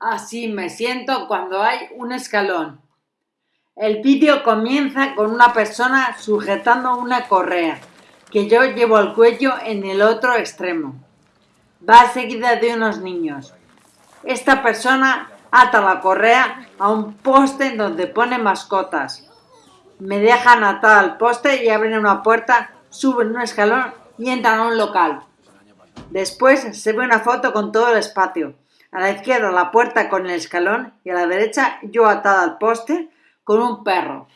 Así me siento cuando hay un escalón. El vídeo comienza con una persona sujetando una correa que yo llevo al cuello en el otro extremo. Va seguida de unos niños. Esta persona ata la correa a un poste donde pone mascotas. Me dejan atar al poste y abren una puerta, suben un escalón y entran a un local. Después se ve una foto con todo el espacio. A la izquierda la puerta con el escalón y a la derecha yo atada al poste con un perro.